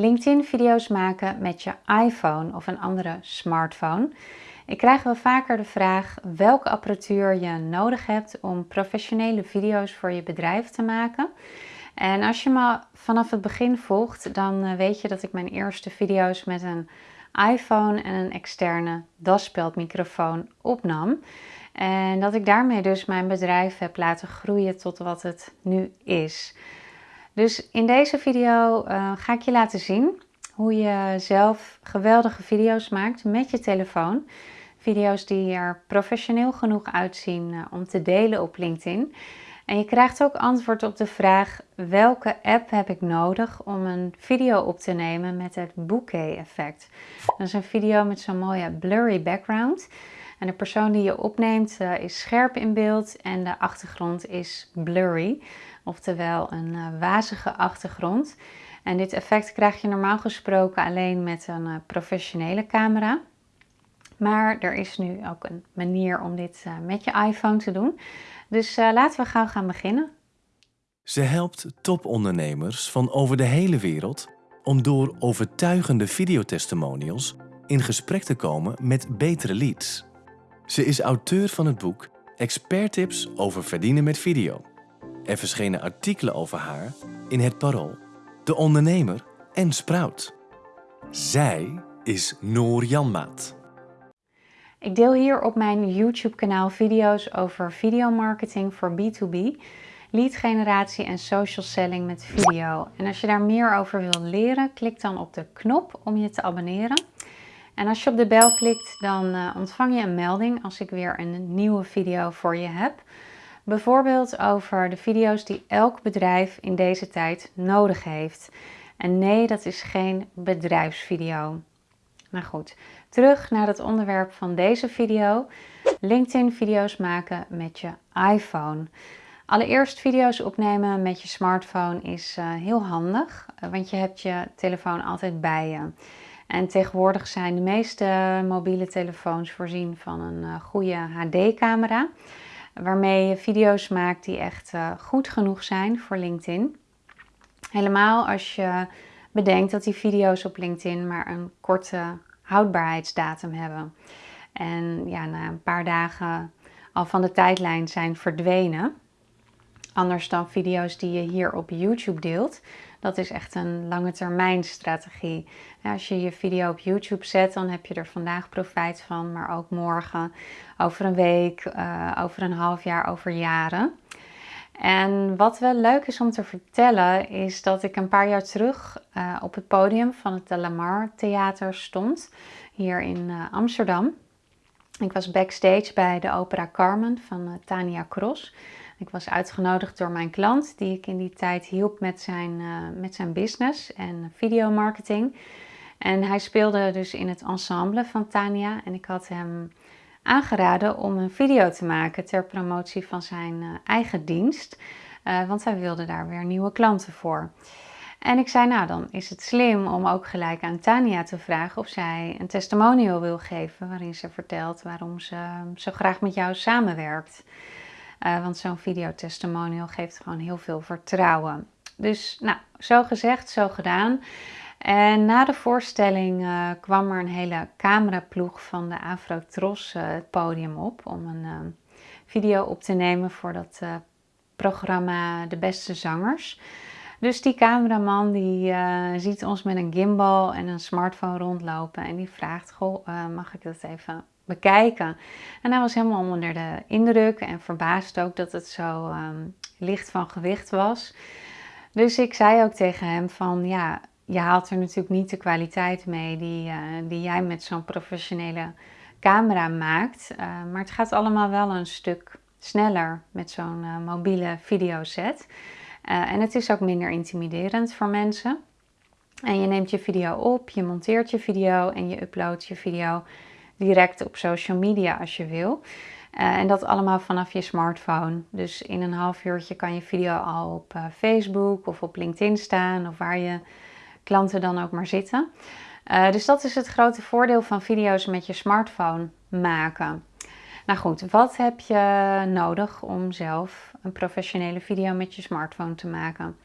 LinkedIn video's maken met je iPhone of een andere smartphone. Ik krijg wel vaker de vraag welke apparatuur je nodig hebt om professionele video's voor je bedrijf te maken. En als je me vanaf het begin volgt, dan eh, weet je dat ik mijn eerste video's met een iPhone en een externe daspeldmicrofoon opnam. En dat ik daarmee dus mijn bedrijf heb laten groeien tot wat het nu is. Dus in deze video uh, ga ik je laten zien hoe je zelf geweldige video's maakt met je telefoon. Video's die er professioneel genoeg uitzien uh, om te delen op LinkedIn. En je krijgt ook antwoord op de vraag welke app heb ik nodig om een video op te nemen met het bokeh effect. Dat is een video met zo'n mooie blurry background. En de persoon die je opneemt uh, is scherp in beeld en de achtergrond is blurry. Oftewel een uh, wazige achtergrond. En dit effect krijg je normaal gesproken alleen met een uh, professionele camera. Maar er is nu ook een manier om dit met je iPhone te doen. Dus laten we gauw gaan beginnen. Ze helpt topondernemers van over de hele wereld om door overtuigende videotestimonials in gesprek te komen met betere leads. Ze is auteur van het boek Experttips over verdienen met video. Er verschenen artikelen over haar in Het Parool, De Ondernemer en Sprout. Zij is Noor Janmaat. Ik deel hier op mijn YouTube kanaal video's over videomarketing voor B2B, lead generatie en social selling met video. En als je daar meer over wil leren, klik dan op de knop om je te abonneren. En als je op de bel klikt, dan uh, ontvang je een melding als ik weer een nieuwe video voor je heb. Bijvoorbeeld over de video's die elk bedrijf in deze tijd nodig heeft. En nee, dat is geen bedrijfsvideo. Maar goed, terug naar het onderwerp van deze video. LinkedIn video's maken met je iPhone. Allereerst video's opnemen met je smartphone is uh, heel handig, want je hebt je telefoon altijd bij je. En tegenwoordig zijn de meeste mobiele telefoons voorzien van een uh, goede HD-camera. Waarmee je video's maakt die echt uh, goed genoeg zijn voor LinkedIn. Helemaal als je bedenkt dat die video's op LinkedIn maar een korte houdbaarheidsdatum hebben. En ja, na een paar dagen al van de tijdlijn zijn verdwenen. Anders dan video's die je hier op YouTube deelt. Dat is echt een lange termijn strategie. Als je je video op YouTube zet, dan heb je er vandaag profijt van, maar ook morgen, over een week, uh, over een half jaar, over jaren. En wat wel leuk is om te vertellen, is dat ik een paar jaar terug uh, op het podium van het De Lamar Theater stond, hier in uh, Amsterdam. Ik was backstage bij de opera Carmen van Tania Cross. Ik was uitgenodigd door mijn klant, die ik in die tijd hielp met zijn, uh, met zijn business en videomarketing. En hij speelde dus in het ensemble van Tania en ik had hem aangeraden om een video te maken ter promotie van zijn uh, eigen dienst. Uh, want hij wilde daar weer nieuwe klanten voor. En ik zei, nou dan is het slim om ook gelijk aan Tania te vragen of zij een testimonial wil geven waarin ze vertelt waarom ze zo graag met jou samenwerkt. Uh, want zo'n videotestimonial geeft gewoon heel veel vertrouwen. Dus nou, zo gezegd, zo gedaan. En na de voorstelling uh, kwam er een hele cameraploeg van de Afro-Tros uh, het podium op om een video op te nemen voor dat programma De Beste Zangers. Dus die cameraman die ziet ons met een gimbal en een smartphone rondlopen en die vraagt, goh, mag ik dat even En hij was helemaal onder de indruk en verbaasd ook dat het zo um, licht van gewicht was. Dus ik zei ook tegen hem van ja, je haalt er natuurlijk niet de kwaliteit mee die, uh, die jij met zo'n professionele camera maakt. Uh, maar het gaat allemaal wel een stuk sneller met zo'n uh, mobiele videoset. en het is ook minder intimiderend voor mensen. En je neemt je video op, je monteert je video en je uploadt je video direct op social media als je wil. Uh, en dat allemaal vanaf je smartphone. Dus in een half uurtje kan je video al op uh, Facebook of op LinkedIn staan of waar je klanten dan ook maar zitten. Uh, dus dat is het grote voordeel van video's met je smartphone maken. Nou goed, wat heb je nodig om zelf een professionele video met je smartphone te maken?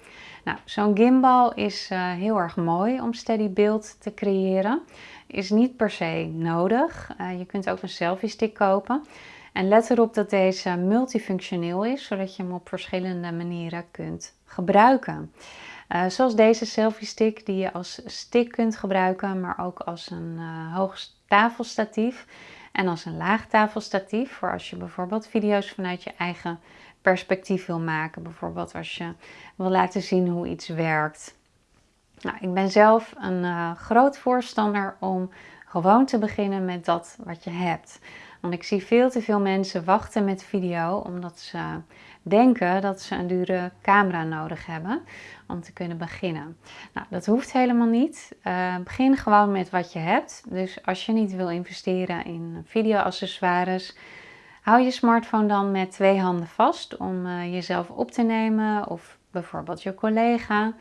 Nou, zo'n gimbal is uh, heel erg mooi om steady beeld te creëren. Is niet per se nodig. Uh, je kunt ook een selfie stick kopen. En let erop dat deze multifunctioneel is, zodat je hem op verschillende manieren kunt gebruiken. Uh, zoals deze selfie stick die je als stick kunt gebruiken, maar ook als een hoog tafelstatief en als een laag tafelstatief voor als je bijvoorbeeld video's vanuit je eigen perspectief wil maken. Bijvoorbeeld als je wil laten zien hoe iets werkt. Nou, ik ben zelf een uh, groot voorstander om gewoon te beginnen met dat wat je hebt. Want ik zie veel te veel mensen wachten met video omdat ze denken dat ze een dure camera nodig hebben om te kunnen beginnen. Nou, dat hoeft helemaal niet. Uh, begin gewoon met wat je hebt. Dus als je niet wil investeren in video-accessoires, hou je smartphone dan met twee handen vast om uh, jezelf op te nemen of bijvoorbeeld je collega.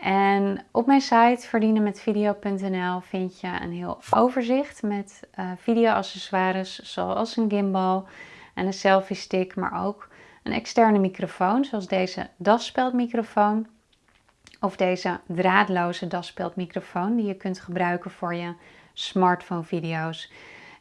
En op mijn site verdienenmetvideo.nl vind je een heel overzicht met uh, video-accessoires zoals een gimbal en een selfie stick, maar ook een externe microfoon zoals deze daspeldmicrofoon of deze draadloze daspeldmicrofoon die je kunt gebruiken voor je smartphone video's.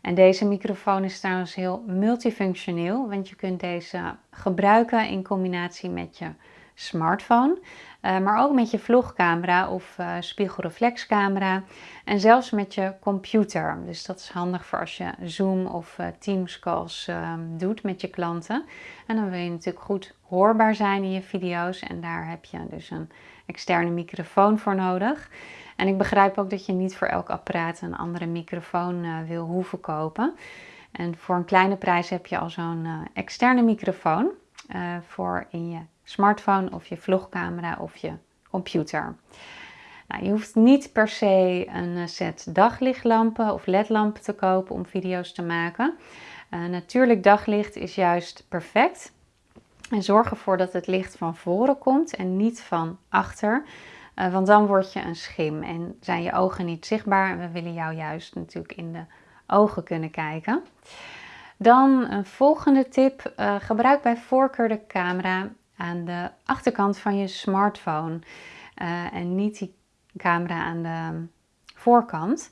En deze microfoon is trouwens heel multifunctioneel, want je kunt deze gebruiken in combinatie met je smartphone, uh, maar ook met je vlogcamera of uh, spiegelreflexcamera en zelfs met je computer. Dus dat is handig voor als je Zoom of uh, Teams calls ehm, doet met je klanten. En dan wil je natuurlijk goed hoorbaar zijn in je video's en daar heb je dus een externe microfoon voor nodig. En ik begrijp ook dat je niet voor elk apparaat een andere microfoon wil hoeven kopen. En voor een kleine prijs heb je al zo'n externe microfoon voor in je smartphone of je vlogcamera of je computer. Nou, je hoeft niet per se een eh, set daglichtlampen of ledlampen te kopen om video's te maken. Uh, natuurlijk daglicht is juist perfect. En zorg ervoor dat het licht van voren komt en niet van achter. Uh, want dan word je een schim en zijn je ogen niet zichtbaar. We willen jou juist natuurlijk in de ogen kunnen kijken. Dan een volgende tip. Gebruik bij voorkeur de camera aan de achterkant van je smartphone uh, en niet die camera aan de voorkant.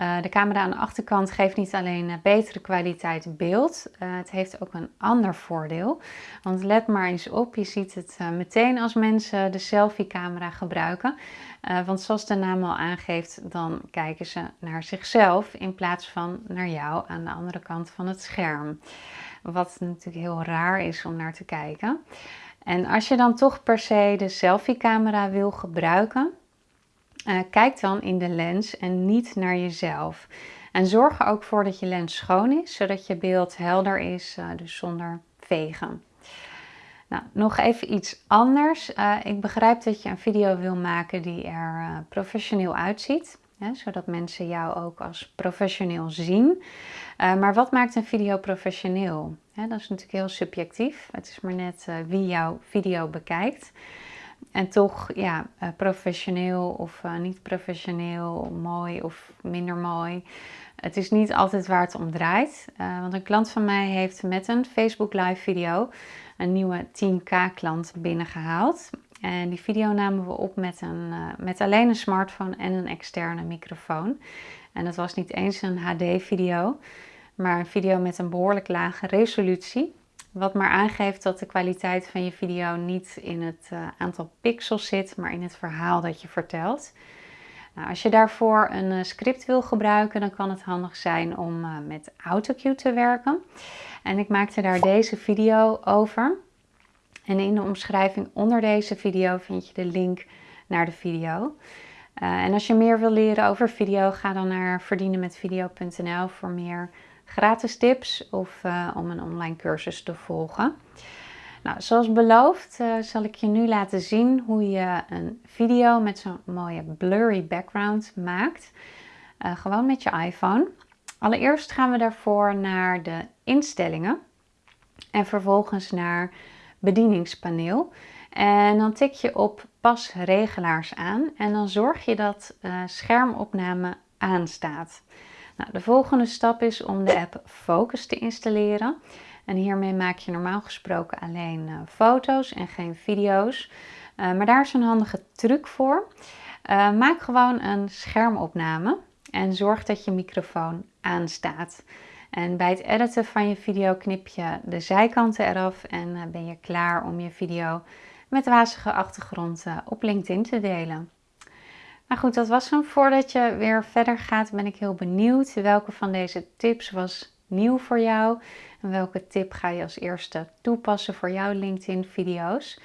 Uh, de camera aan de achterkant geeft niet alleen uh, betere kwaliteit beeld, het heeft ook een ander voordeel. Want let maar eens op, je ziet het meteen als mensen de selfie-camera gebruiken. want zoals de naam al aangeeft, dan kijken ze naar zichzelf in plaats van naar jou aan de andere kant van het scherm. Wat natuurlijk heel raar is om naar te kijken. En als je dan toch per se de selfie-camera wil gebruiken, uh, kijk dan in de lens en niet naar jezelf. En zorg er ook voor dat je lens schoon is, zodat je beeld helder is, uh, dus zonder vegen. Nou, nog even iets anders. Uh, ik begrijp dat je een video wil maken die er professioneel uitziet zodat mensen jou ook als professioneel zien. Maar wat maakt een video professioneel? Dat is natuurlijk heel subjectief. Het is maar net uh, wie jouw video bekijkt. En toch, ja, uh, professioneel of niet professioneel, mooi of minder mooi. Het is niet altijd waar het om draait. want een klant van mij heeft met een Facebook live video een nieuwe 10k klant binnengehaald. En die video namen we op met, een, met alleen een smartphone en een externe microfoon. En dat was niet eens een HD-video, maar een video met een behoorlijk lage resolutie. Wat maar aangeeft dat de kwaliteit van je video niet in het uh, aantal pixels zit, maar in het verhaal dat je vertelt. Nou, als je daarvoor een uh, script wil gebruiken, dan kan het handig zijn om met AutoCue te werken. En ik maakte daar deze video over. En in de omschrijving onder deze video vind je de link naar de video. En als je meer wil leren over video, ga dan naar verdienenmetvideo.nl voor meer gratis tips of uh, om een online cursus te volgen. Nou, zoals beloofd uh, zal ik je nu laten zien hoe je een video met zo'n mooie blurry background maakt. gewoon met je iPhone. Allereerst gaan we daarvoor naar de instellingen en vervolgens naar bedieningspaneel. En dan tik je op pas regelaars aan en dan zorg je dat schermopname aanstaat. Nou, de volgende stap is om de app Focus te installeren. En hiermee maak je normaal gesproken alleen uh, foto's en geen video's. Uh, maar daar is een handige truc voor. Uh, maak gewoon een schermopname en zorg dat je microfoon aanstaat. En bij het editen van je video knip je de zijkanten eraf en ben je klaar om je video met wazige achtergrond op LinkedIn te delen. Maar goed, dat was hem. Voordat je weer verder gaat, ben ik heel benieuwd welke van deze tips was nieuw voor jou. En welke tip ga je als eerste toepassen voor jouw LinkedIn video's.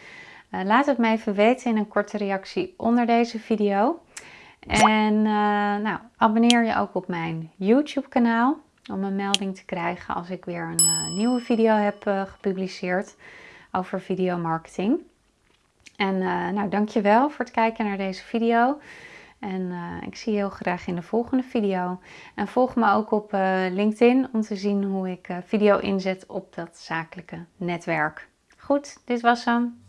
Uh, laat het me even weten in een korte reactie onder deze video. En uh, nou, abonneer je ook op mijn YouTube kanaal om een melding te krijgen als ik weer een uh, nieuwe video heb gepubliceerd over videomarketing. En nou, dankjewel voor het kijken naar deze video. En uh, ik zie je heel graag in de volgende video. En volg me ook op uh, LinkedIn om te zien hoe ik uh, video inzet op dat zakelijke netwerk. Goed, dit was hem.